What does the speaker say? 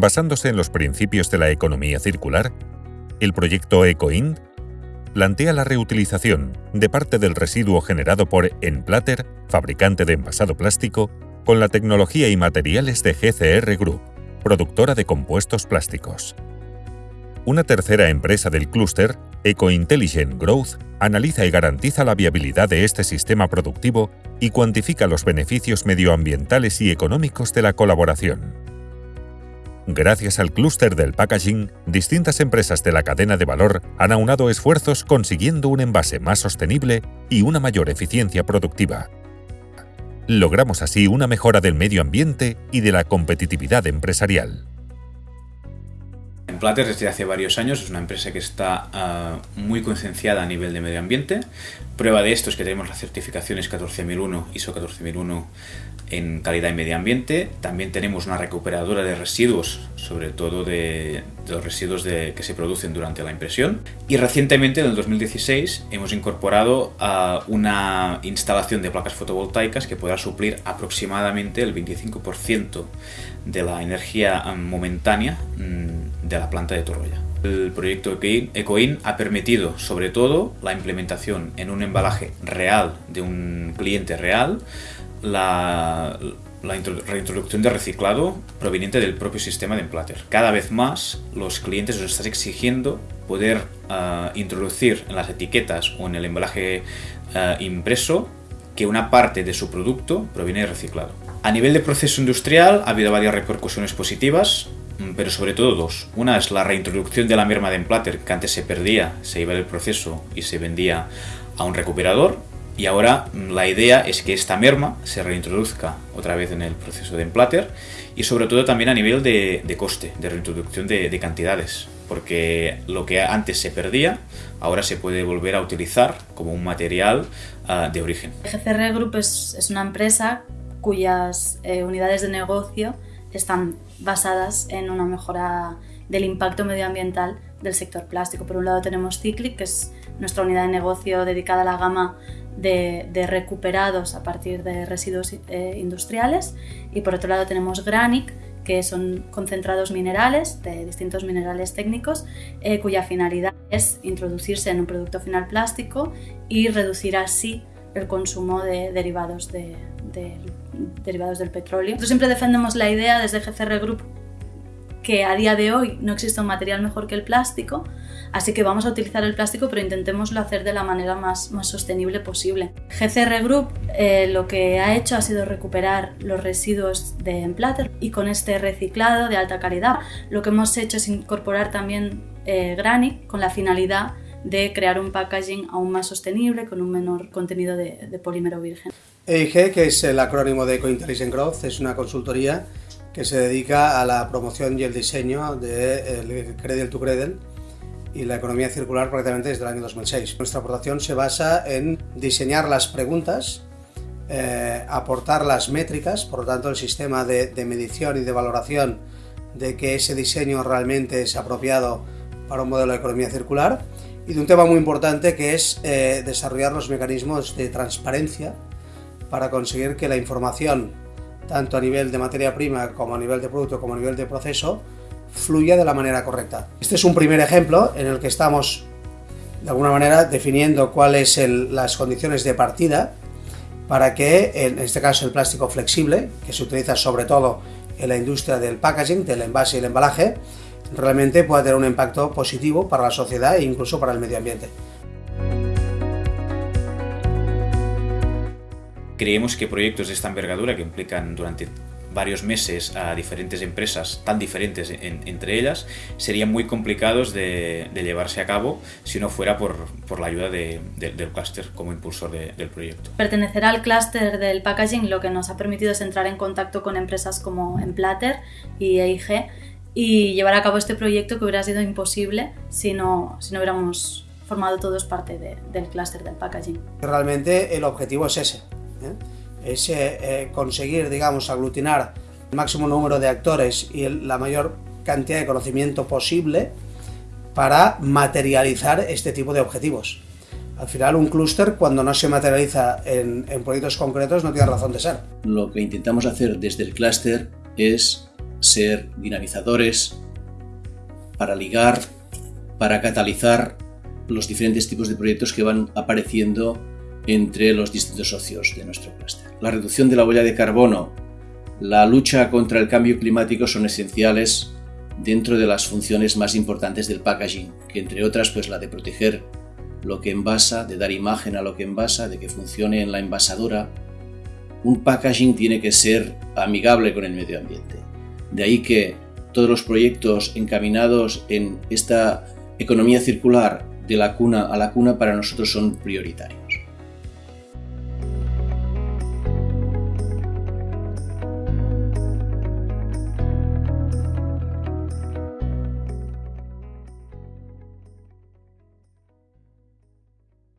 basándose en los principios de la economía circular, el proyecto EcoInd plantea la reutilización de parte del residuo generado por Enplater, fabricante de envasado plástico, con la tecnología y materiales de GCR Group, productora de compuestos plásticos. Una tercera empresa del clúster, EcoIntelligent Growth, analiza y garantiza la viabilidad de este sistema productivo y cuantifica los beneficios medioambientales y económicos de la colaboración. Gracias al clúster del packaging, distintas empresas de la cadena de valor han aunado esfuerzos consiguiendo un envase más sostenible y una mayor eficiencia productiva. Logramos así una mejora del medio ambiente y de la competitividad empresarial. Platter desde hace varios años es una empresa que está uh, muy concienciada a nivel de medio ambiente. Prueba de esto es que tenemos las certificaciones 14001, ISO 14001 en calidad y medio ambiente. También tenemos una recuperadora de residuos, sobre todo de, de los residuos de, que se producen durante la impresión. Y recientemente, en el 2016, hemos incorporado uh, una instalación de placas fotovoltaicas que podrá suplir aproximadamente el 25% de la energía momentánea mm, de la planta de Torroya. El proyecto EcoIN ha permitido, sobre todo, la implementación en un embalaje real de un cliente real, la, reintroducción de reciclado proveniente del propio sistema de Emplater. Cada vez más los clientes nos están exigiendo poder uh, introducir en las etiquetas o en el embalaje uh, impreso que una parte de su producto proviene de reciclado. A nivel de proceso industrial ha habido varias repercusiones positivas, mm, pero sobre todo dos. Una es la reintroducción de la merma de emplater, que antes se perdía, se iba del proceso y se vendía a un recuperador. Y ahora mm, la idea es que esta merma se reintroduzca otra vez en el proceso de emplater y sobre todo también a nivel de, coste, de reintroducción de, cantidades, porque lo que antes se perdía ahora se puede volver a utilizar como un material uh, de origen. GCR Group es, es una empresa cuyas eh, unidades de negocio están basadas en una mejora del impacto medioambiental del sector plástico. Por un lado tenemos Cyclic, que es nuestra unidad de negocio dedicada a la gama de, de recuperados a partir de residuos eh, industriales y por otro lado tenemos Granic, que son concentrados minerales de distintos minerales técnicos eh, cuya finalidad es introducirse en un producto final plástico y reducir así el consumo de derivados de, de, derivados del petróleo. Nosotros siempre defendemos la idea desde GCR Group que a día de hoy no existe un material mejor que el plástico, así que vamos a utilizar el plástico, pero intentémoslo hacer de la manera más, más sostenible posible. GCR Group eh, lo que ha hecho ha sido recuperar los residuos de Emplater y con este reciclado de alta calidad lo que hemos hecho es incorporar también eh, Granic con la finalidad de crear un packaging aún más sostenible con un menor contenido de, polímero virgen. EIG, que es el acrónimo de Eco-Intelligent Growth, es una consultoría que se dedica a la promoción y el diseño del de Cradle to Cradle y la economía circular prácticamente desde el año 2006. Nuestra aportación se basa en diseñar las preguntas, eh, aportar las métricas, por lo tanto el sistema de, de medición y de valoración de que ese diseño realmente es apropiado para un modelo de economía circular y de un tema muy importante que es eh, desarrollar los mecanismos de transparencia para conseguir que la información, tanto a nivel de materia prima como a nivel de producto como a nivel de proceso, fluya de la manera correcta. Este es un primer ejemplo en el que estamos de alguna manera definiendo cuáles son las condiciones de partida para que, en este caso el plástico flexible, que se utiliza sobre todo en la industria del packaging, del envase y el embalaje, realmente pueda tener un impacto positivo para la sociedad e incluso para el medio ambiente. Creemos que proyectos de esta envergadura que implican durante varios meses a diferentes empresas tan diferentes en, entre ellas serían muy complicados de, de, llevarse a cabo si no fuera por, por la ayuda de, de, del clúster como impulsor del proyecto. Pertenecer al clúster del packaging lo que nos ha permitido es entrar en contacto con empresas como Emplater y EIG y llevar a cabo este proyecto que hubiera sido imposible si no, si no hubiéramos formado todos parte de, del clúster del packaging. Realmente el objetivo es ese. Es eh, conseguir, digamos, aglutinar el máximo número de actores y la mayor cantidad de conocimiento posible para materializar este tipo de objetivos. Al final, un clúster, cuando no se materializa en, en proyectos concretos, no tiene razón de ser. Lo que intentamos hacer desde el clúster es ser dinamizadores, para ligar, para catalizar los diferentes tipos de proyectos que van apareciendo entre los distintos socios de nuestro clúster. La reducción de la huella de carbono, la lucha contra el cambio climático son esenciales dentro de las funciones más importantes del packaging, que entre otras pues la de proteger lo que envasa, de dar imagen a lo que envasa, de que funcione en la envasadora. Un packaging tiene que ser amigable con el medio ambiente. De ahí que todos los proyectos encaminados en esta economía circular de la cuna a la cuna para nosotros son prioritarios.